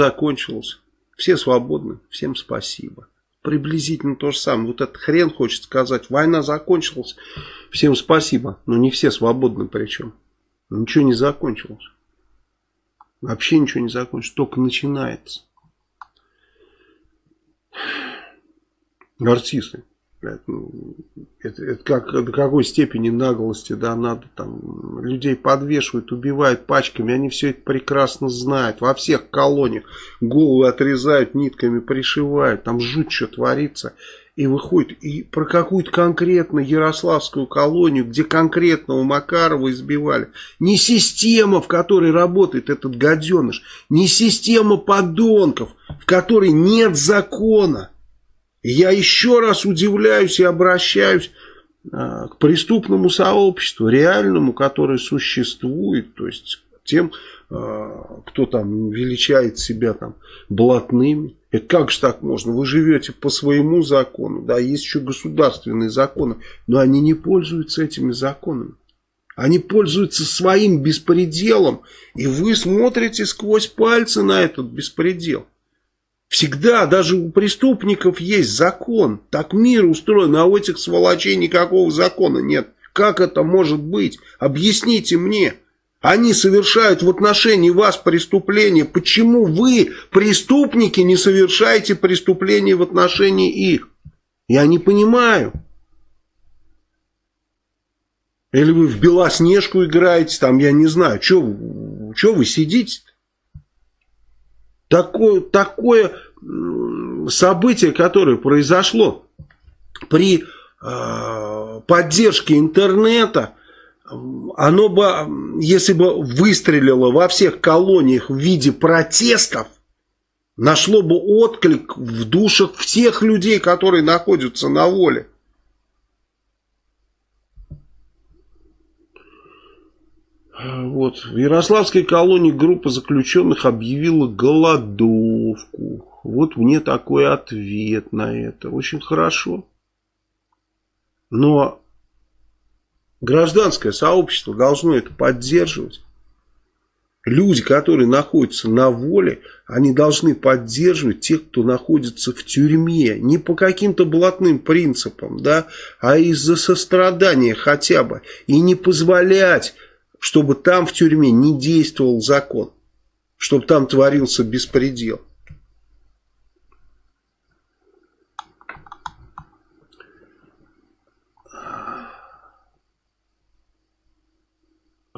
закончилось. Все свободны, всем спасибо. Приблизительно то же самое. Вот этот хрен хочет сказать, война закончилась, всем спасибо. Но не все свободны причем. Ничего не закончилось. Вообще ничего не закончилось, только начинается. Артисты. Ну, это, это как, до какой степени наглости, да, надо там, людей подвешивают, убивают пачками, они все это прекрасно знают, во всех колониях головы отрезают, нитками пришивают, там жуть что творится, и выходит, и про какую-то конкретно Ярославскую колонию, где конкретного Макарова избивали, не система, в которой работает этот гаденыш, не система подонков, в которой нет закона, я еще раз удивляюсь и обращаюсь а, к преступному сообществу, реальному, которое существует, то есть тем, а, кто там величает себя там блатными. Это как же так можно? Вы живете по своему закону, да, есть еще государственные законы, но они не пользуются этими законами. Они пользуются своим беспределом, и вы смотрите сквозь пальцы на этот беспредел. Всегда, даже у преступников есть закон. Так мир устроен, а у этих сволочей никакого закона нет. Как это может быть? Объясните мне. Они совершают в отношении вас преступления. Почему вы, преступники, не совершаете преступления в отношении их? Я не понимаю. Или вы в Белоснежку играете, там, я не знаю, что вы сидите? Такое, такое событие, которое произошло при э, поддержке интернета, оно бы, если бы выстрелило во всех колониях в виде протестов, нашло бы отклик в душах всех людей, которые находятся на воле. Вот. В Ярославской колонии группа заключенных объявила голодовку. Вот мне такой ответ на это. Очень хорошо. Но гражданское сообщество должно это поддерживать. Люди, которые находятся на воле, они должны поддерживать тех, кто находится в тюрьме. Не по каким-то блатным принципам, да, а из-за сострадания хотя бы. И не позволять чтобы там в тюрьме не действовал закон, чтобы там творился беспредел.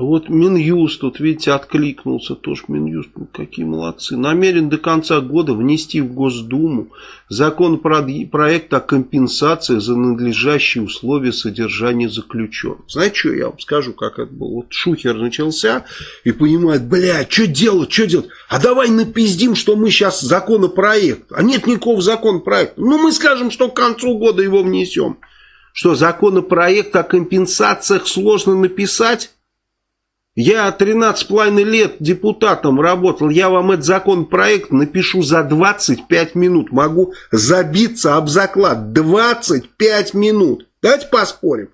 Вот Минюст, тут видите, откликнулся тоже Минюст, ну какие молодцы. Намерен до конца года внести в Госдуму законопроект о компенсации за надлежащие условия содержания заключенных. Знаете, что я вам скажу, как это было? Вот Шухер начался и понимает, бля, что делать, что делать? А давай напиздим, что мы сейчас законопроект. А нет никакого законопроекта. Ну, мы скажем, что к концу года его внесем. Что, законопроект о компенсациях сложно написать? Я 13,5 лет депутатом работал, я вам этот законопроект напишу за 25 минут. Могу забиться об заклад 25 минут. Давайте поспорим.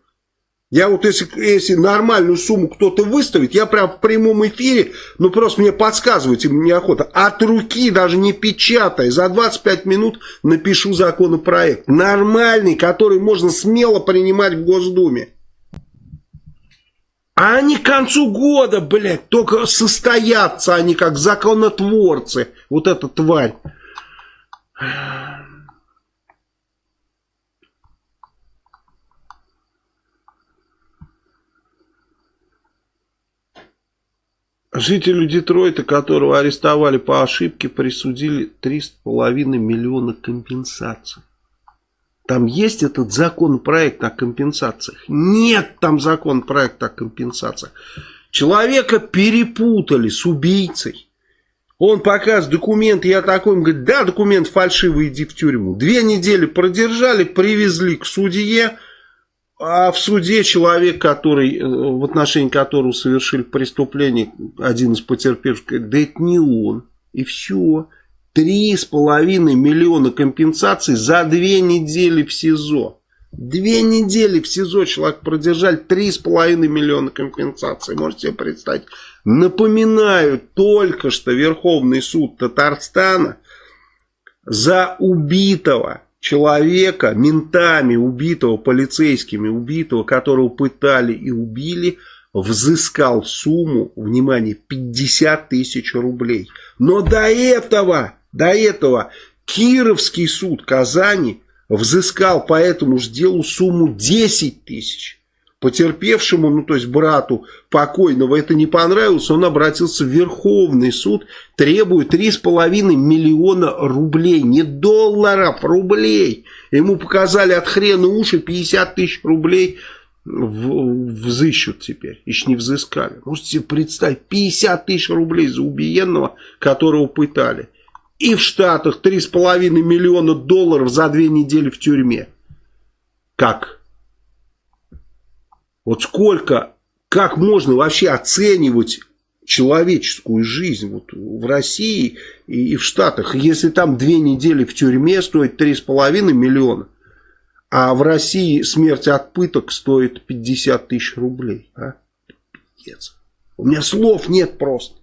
Я вот если, если нормальную сумму кто-то выставит, я прям в прямом эфире, ну просто мне подсказывайте, мне охота, от руки, даже не печатая, за 25 минут напишу законопроект. Нормальный, который можно смело принимать в Госдуме. А они к концу года, блядь, только состоятся они как законотворцы. Вот эта тварь. Жителю Детройта, которого арестовали по ошибке, присудили 3,5 миллиона компенсаций. Там есть этот законопроект о компенсациях? Нет там законопроекта о компенсациях. Человека перепутали с убийцей. Он показывает документы, я такой, он говорит, да, документ фальшивый, иди в тюрьму. Две недели продержали, привезли к судье, а в суде человек, который, э, в отношении которого совершили преступление, один из потерпевших, говорит, да это не он. И все. Три с половиной миллиона компенсаций за две недели в СИЗО. Две недели в СИЗО человек продержали, три с половиной миллиона компенсации. Можете себе представить? Напоминаю, только что Верховный суд Татарстана за убитого человека, ментами убитого, полицейскими убитого, которого пытали и убили, взыскал сумму, внимание, 50 тысяч рублей. Но до этого, до этого Кировский суд Казани взыскал по этому же делу сумму 10 тысяч. Потерпевшему, ну то есть брату покойного это не понравилось, он обратился в Верховный суд, требует 3,5 миллиона рублей, не долларов, рублей. Ему показали от хрена уши 50 тысяч рублей взыщут теперь, еще не взыскали. Можете себе представить, 50 тысяч рублей за убиенного, которого пытали. И в Штатах 3,5 миллиона долларов за две недели в тюрьме. Как? Вот сколько, как можно вообще оценивать человеческую жизнь вот в России и, и в Штатах, если там две недели в тюрьме стоит 3,5 миллиона, а в России смерть от пыток стоит 50 тысяч рублей. А? У меня слов нет просто.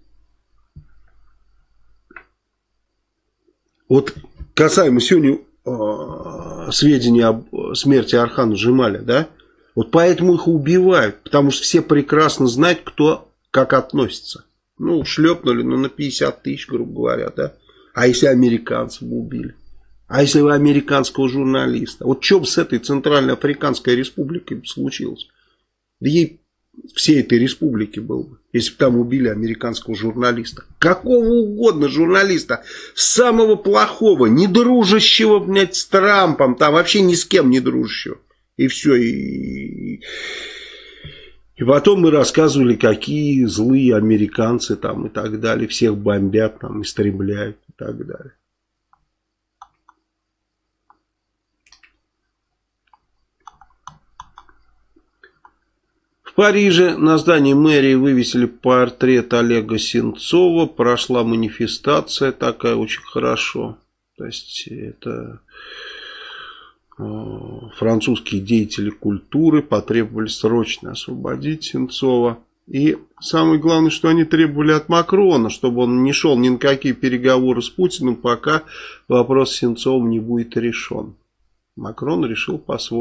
Вот касаемо сегодня э, сведений об смерти Архана Жемаля, да, вот поэтому их убивают, потому что все прекрасно знают, кто как относится. Ну, шлепнули, ну, на 50 тысяч, грубо говоря, да. А если американцев убили? А если вы американского журналиста? Вот что бы с этой Центральной Африканской Республикой случилось? Да ей всей этой республики был бы, если бы там убили американского журналиста. Какого угодно журналиста, самого плохого, не дружащего, блядь, с Трампом, там вообще ни с кем не дружащего. И все, и... И потом мы рассказывали, какие злые американцы там и так далее, всех бомбят, там, истребляют и так далее. Париже на здании мэрии вывесили портрет Олега Сенцова. Прошла манифестация такая очень хорошо. То есть это э, французские деятели культуры потребовали срочно освободить Сенцова. И самое главное, что они требовали от Макрона, чтобы он не шел ни на какие переговоры с Путиным, пока вопрос с Сенцовым не будет решен. Макрон решил по-своему.